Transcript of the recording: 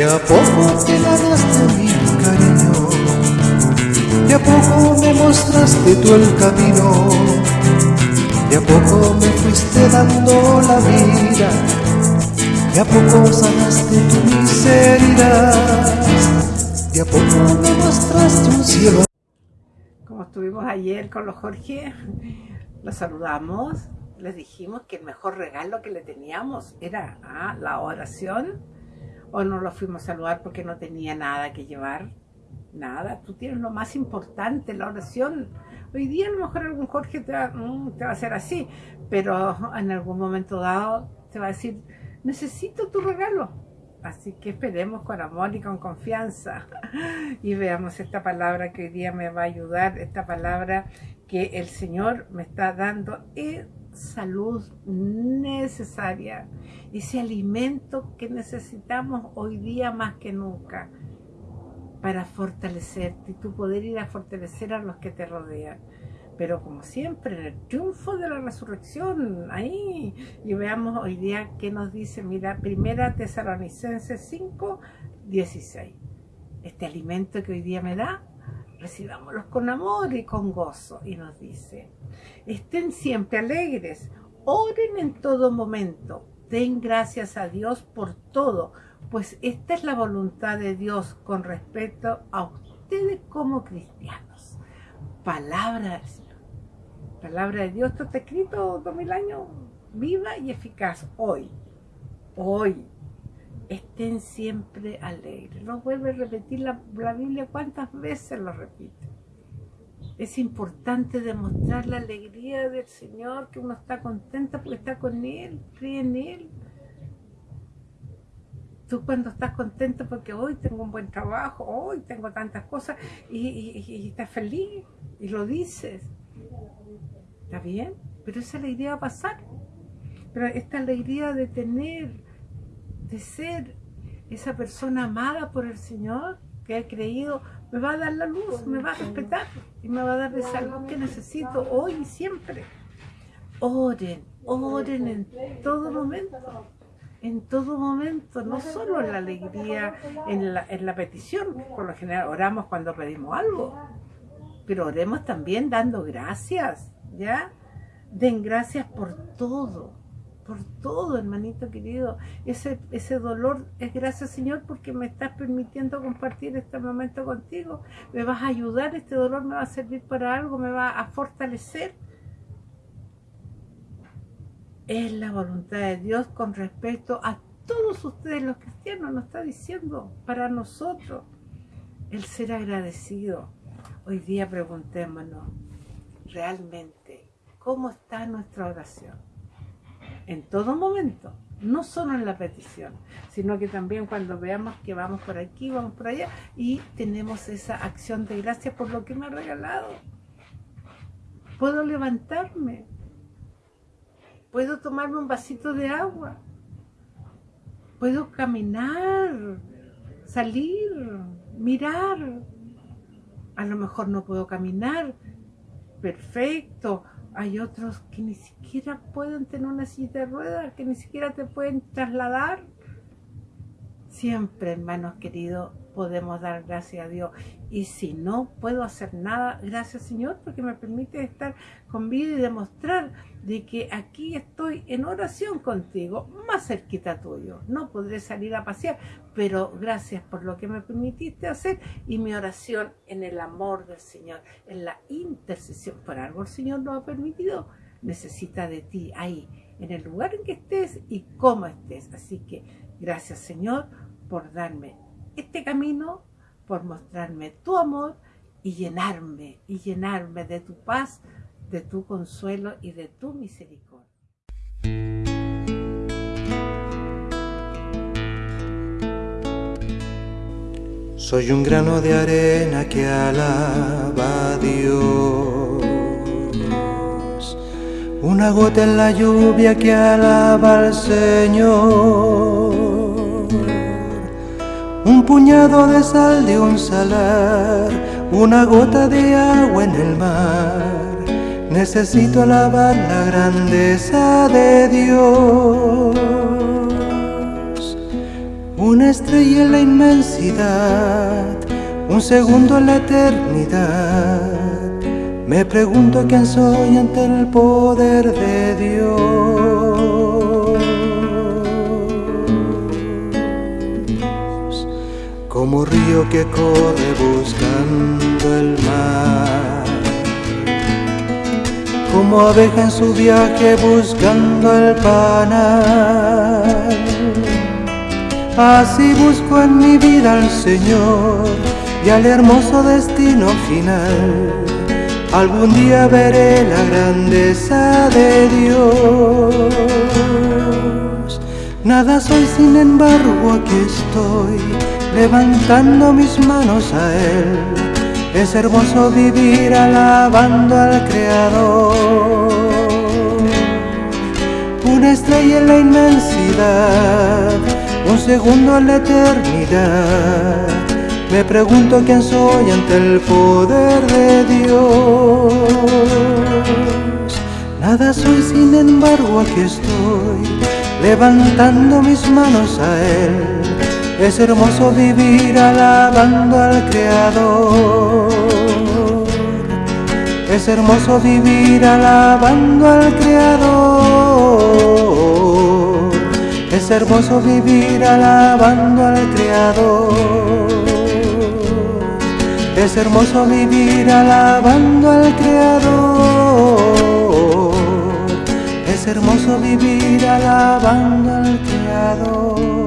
De a poco te ganaste mi cariño, de a poco me mostraste tú el camino, de a poco me fuiste dando la vida, de a poco sanaste tu miseria, de a poco me mostraste un cielo. Como estuvimos ayer con los Jorge, los saludamos, les dijimos que el mejor regalo que le teníamos era ah, la oración o no lo fuimos a saludar porque no tenía nada que llevar. Nada, tú tienes lo más importante, la oración. Hoy día a lo mejor algún Jorge te va, mm, te va a hacer así, pero en algún momento dado te va a decir, necesito tu regalo. Así que esperemos con amor y con confianza y veamos esta palabra que hoy día me va a ayudar, esta palabra que el Señor me está dando es salud necesaria, ese alimento que necesitamos hoy día más que nunca para fortalecerte y tu poder ir a fortalecer a los que te rodean. Pero como siempre, el triunfo de la resurrección, ahí, y veamos hoy día qué nos dice, mira, primera Tesalonicenses 5, 16. Este alimento que hoy día me da, recibámoslos con amor y con gozo. Y nos dice, estén siempre alegres, oren en todo momento, den gracias a Dios por todo, pues esta es la voluntad de Dios con respecto a ustedes como cristianos. Palabra del Señor. Palabra de Dios, esto está escrito dos mil años, viva y eficaz, hoy, hoy, estén siempre alegres. Lo vuelve a repetir la, Biblia, ¿cuántas veces lo repite? Es importante demostrar la alegría del Señor, que uno está contento porque está con Él, cree en Él. Tú cuando estás contento porque hoy tengo un buen trabajo, hoy tengo tantas cosas y, y estás feliz y lo dices. ¿Está bien? Pero esa alegría va a pasar. Pero esta alegría de tener de ser esa persona amada por el Señor que ha creído, me va a dar la luz, me va a respetar y me va a dar esa salud que necesito hoy y siempre. Oren, oren en todo momento, en todo momento, no solo en la alegría, en la, en la petición, por lo general oramos cuando pedimos algo, pero oremos también dando gracias, ¿ya? Den gracias por todo, por todo, hermanito querido. Ese, ese dolor es gracias, Señor, porque me estás permitiendo compartir este momento contigo. Me vas a ayudar, este dolor me va a servir para algo, me va a fortalecer. Es la voluntad de Dios con respecto a todos ustedes los cristianos, nos está diciendo para nosotros el ser agradecido. Hoy día preguntémonos, realmente, ¿cómo está nuestra oración? En todo momento, no solo en la petición, sino que también cuando veamos que vamos por aquí, vamos por allá y tenemos esa acción de gracias por lo que me ha regalado. Puedo levantarme, puedo tomarme un vasito de agua, puedo caminar, salir, mirar. A lo mejor no puedo caminar, perfecto, hay otros que ni siquiera pueden tener una silla de ruedas, que ni siquiera te pueden trasladar. Siempre, hermanos queridos, podemos dar gracias a Dios. Y si no puedo hacer nada, gracias Señor, porque me permite estar con vida y demostrar de que aquí estoy en oración contigo, más cerquita tuyo. No podré salir a pasear, pero gracias por lo que me permitiste hacer y mi oración en el amor del Señor, en la intercesión. Por algo el Señor nos ha permitido. Necesita de ti ahí, en el lugar en que estés y cómo estés. Así que gracias Señor por darme este camino por mostrarme tu amor y llenarme, y llenarme de tu paz, de tu consuelo y de tu misericordia. Soy un grano de arena que alaba a Dios, una gota en la lluvia que alaba al Señor un puñado de sal de un salar, una gota de agua en el mar. Necesito alabar la grandeza de Dios. Una estrella en la inmensidad, un segundo en la eternidad. Me pregunto quién soy ante el poder de Dios. Como río que corre buscando el mar. Como abeja en su viaje buscando el panal Así busco en mi vida al Señor y al hermoso destino final. Algún día veré la grandeza de Dios. Nada soy, sin embargo, aquí estoy, levantando mis manos a Él. Es hermoso vivir alabando al Creador. Una estrella en la inmensidad un segundo en la eternidad. Me pregunto quién soy ante el poder de Dios. Nada soy, sin embargo, aquí estoy, levantando mis manos a Él. Es hermoso vivir alabando al Creador. Es hermoso vivir alabando al Creador. Es hermoso vivir alabando al Creador. Es hermoso vivir alabando al Creador. Es hermoso vivir alabando al Creador.